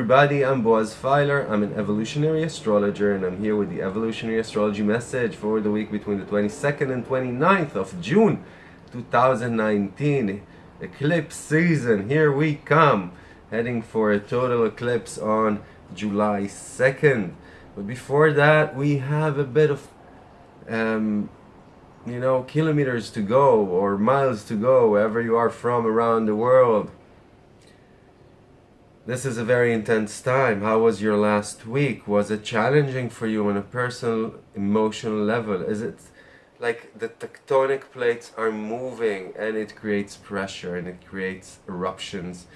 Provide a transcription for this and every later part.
Everybody, I'm Boaz Feiler. I'm an evolutionary astrologer and I'm here with the evolutionary astrology message for the week between the 22nd and 29th of June 2019. Eclipse season, here we come. Heading for a total eclipse on July 2nd. But before that, we have a bit of, um, you know, kilometers to go or miles to go wherever you are from around the world. This is a very intense time. How was your last week? Was it challenging for you on a personal, emotional level? Is it like the tectonic plates are moving and it creates pressure and it creates eruptions?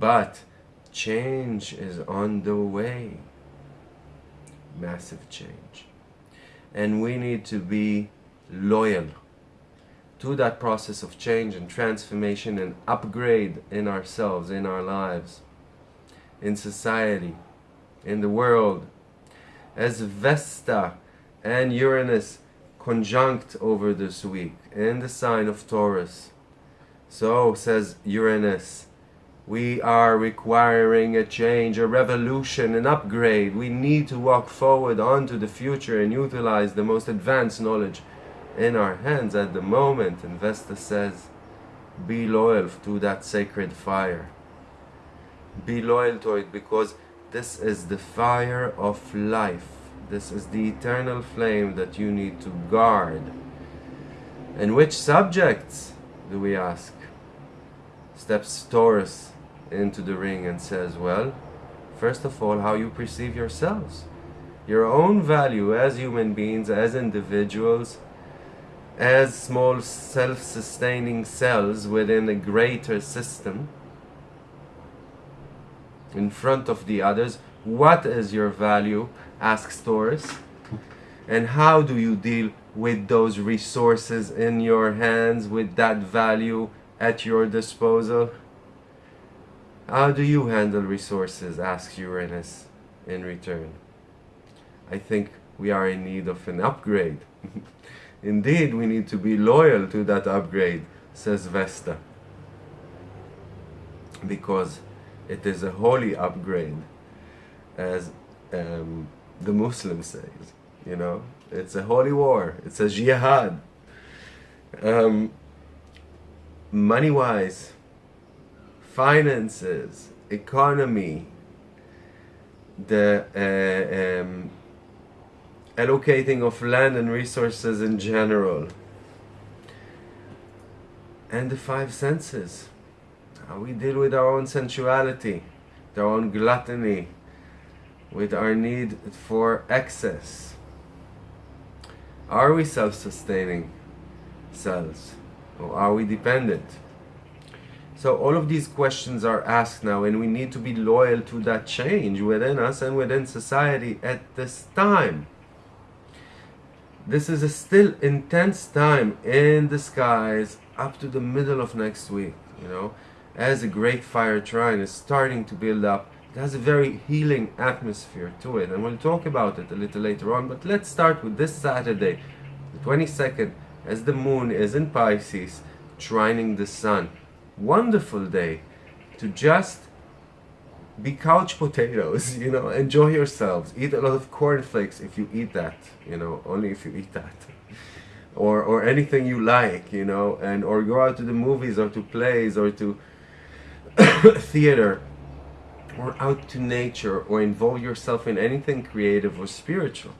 But change is on the way. Massive change. And we need to be loyal to that process of change and transformation and upgrade in ourselves, in our lives in society, in the world, as Vesta and Uranus conjunct over this week in the sign of Taurus. So, says Uranus, we are requiring a change, a revolution, an upgrade. We need to walk forward onto the future and utilize the most advanced knowledge in our hands at the moment. And Vesta says, be loyal to that sacred fire be loyal to it because this is the fire of life. This is the eternal flame that you need to guard. And which subjects do we ask? Steps Taurus into the ring and says well first of all how you perceive yourselves. Your own value as human beings as individuals as small self-sustaining cells within a greater system in front of the others. What is your value? asks Taurus. And how do you deal with those resources in your hands, with that value at your disposal? How do you handle resources? asks Uranus in return. I think we are in need of an upgrade. Indeed, we need to be loyal to that upgrade, says Vesta. Because it is a holy upgrade, as um, the Muslim says. You know, it's a holy war. It's a jihad. Um, money-wise, finances, economy, the uh, um, allocating of land and resources in general, and the five senses how we deal with our own sensuality, our own gluttony, with our need for excess. Are we self-sustaining cells or are we dependent? So all of these questions are asked now and we need to be loyal to that change within us and within society at this time. This is a still intense time in the skies up to the middle of next week, you know as a great fire trine is starting to build up. It has a very healing atmosphere to it and we'll talk about it a little later on but let's start with this Saturday the 22nd as the moon is in Pisces trining the sun. Wonderful day to just be couch potatoes you know enjoy yourselves. Eat a lot of cornflakes if you eat that you know only if you eat that. Or or anything you like you know and or go out to the movies or to plays or to theater or out to nature or involve yourself in anything creative or spiritual.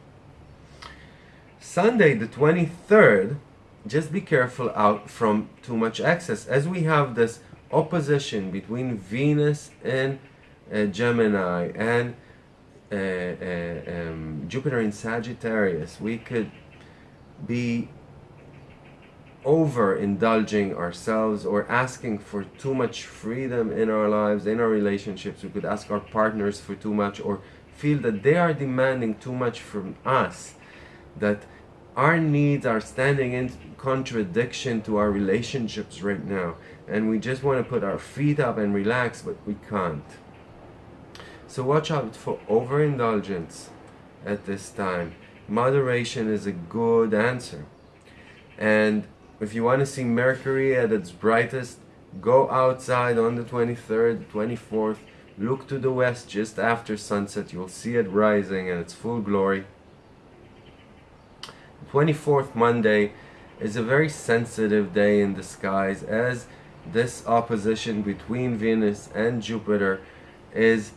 Sunday the 23rd, just be careful out from too much excess as we have this opposition between Venus and uh, Gemini and uh, uh, um, Jupiter in Sagittarius. We could be over indulging ourselves or asking for too much freedom in our lives, in our relationships. We could ask our partners for too much or feel that they are demanding too much from us, that our needs are standing in contradiction to our relationships right now and we just want to put our feet up and relax but we can't. So watch out for overindulgence at this time. Moderation is a good answer. And if you want to see Mercury at its brightest, go outside on the 23rd, 24th, Look to the west just after sunset. You'll see it rising in its full glory. 24th Monday is a very sensitive day in the skies as this opposition between Venus and Jupiter is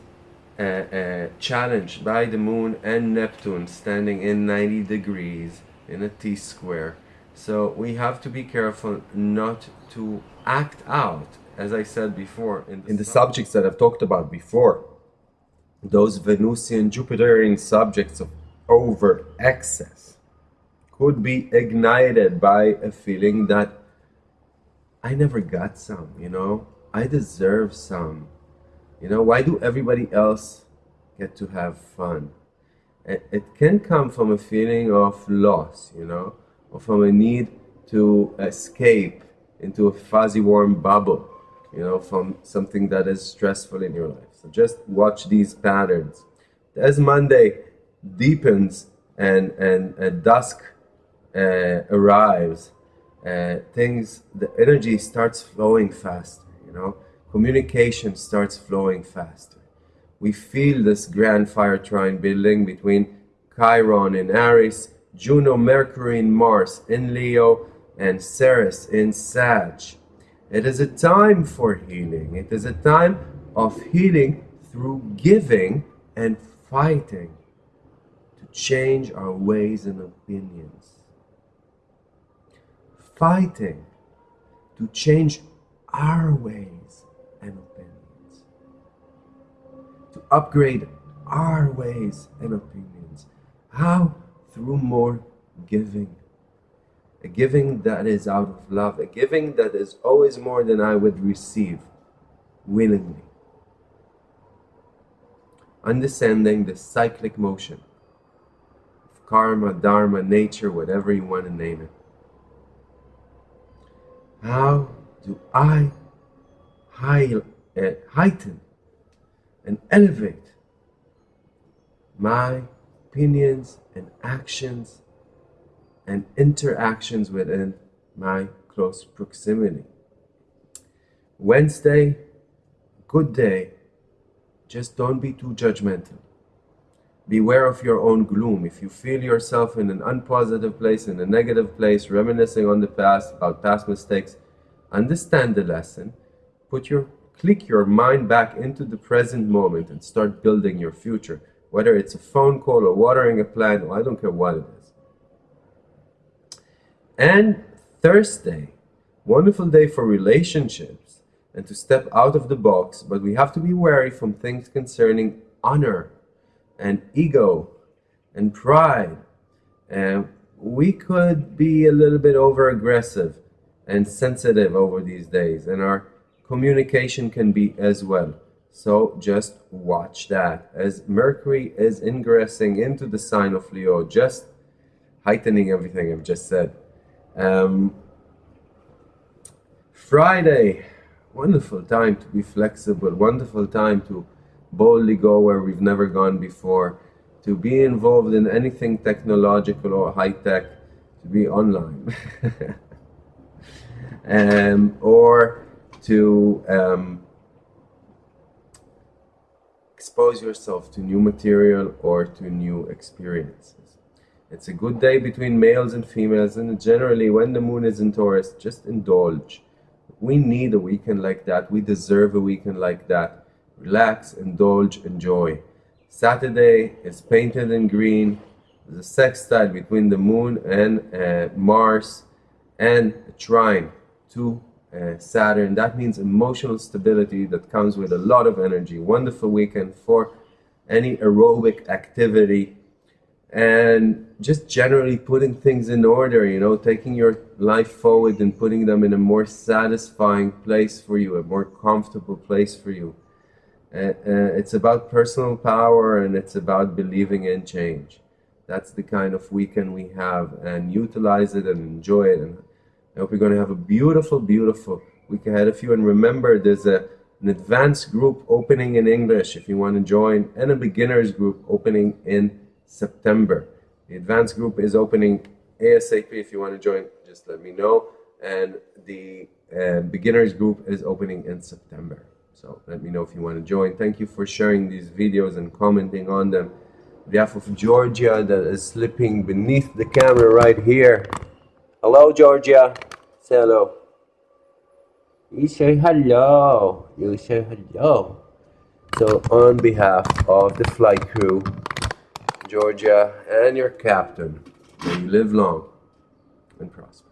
uh, uh, challenged by the moon and Neptune standing in 90 degrees in a T square. So we have to be careful not to act out, as I said before, in the, in the subjects that I've talked about before. Those Venusian Jupiterian subjects of overt excess could be ignited by a feeling that I never got some, you know, I deserve some. You know, why do everybody else get to have fun? It, it can come from a feeling of loss, you know, or from a need to escape into a fuzzy warm bubble, you know, from something that is stressful in your life. So just watch these patterns. As Monday deepens and, and, and dusk uh, arrives, uh, things, the energy starts flowing faster, you know, communication starts flowing faster. We feel this grand fire trine building between Chiron and Aries, Juno, Mercury in Mars in Leo, and Ceres in Sag. It is a time for healing. It is a time of healing through giving and fighting to change our ways and opinions. Fighting to change our ways and opinions. To upgrade our ways and opinions. How? Through more giving. A giving that is out of love. A giving that is always more than I would receive willingly. Understanding the cyclic motion of karma, dharma, nature, whatever you want to name it. How do I uh, heighten and elevate my opinions and actions and interactions within my close proximity. Wednesday, good day. Just don't be too judgmental. Beware of your own gloom. If you feel yourself in an unpositive place, in a negative place, reminiscing on the past, about past mistakes, understand the lesson, put your click your mind back into the present moment and start building your future. Whether it's a phone call or watering a plant, or I don't care what it is. And Thursday, wonderful day for relationships and to step out of the box, but we have to be wary from things concerning honor and ego and pride. And we could be a little bit over aggressive and sensitive over these days, and our communication can be as well. So just watch that. As Mercury is ingressing into the sign of Leo, just heightening everything I've just said. Um, Friday, wonderful time to be flexible, wonderful time to boldly go where we've never gone before, to be involved in anything technological or high tech, to be online, um, or to um, expose yourself to new material or to new experiences. It's a good day between males and females, and generally, when the moon is in Taurus, just indulge. We need a weekend like that. We deserve a weekend like that relax, indulge, enjoy. Saturday is painted in green. A sextile between the moon and uh, Mars and a trine to uh, Saturn. That means emotional stability that comes with a lot of energy. Wonderful weekend for any aerobic activity and just generally putting things in order, you know, taking your life forward and putting them in a more satisfying place for you, a more comfortable place for you. Uh, it's about personal power and it's about believing in change. That's the kind of weekend we have and utilize it and enjoy it. And I hope you're going to have a beautiful, beautiful week ahead of you. And remember, there's a, an advanced group opening in English if you want to join and a beginners group opening in September. The advanced group is opening ASAP. If you want to join, just let me know. And the uh, beginners group is opening in September. So let me know if you want to join. Thank you for sharing these videos and commenting on them. On behalf of Georgia that is slipping beneath the camera right here. Hello, Georgia. Say hello. You say hello. You say hello. So on behalf of the flight crew, Georgia, and your captain, may you live long and prosper.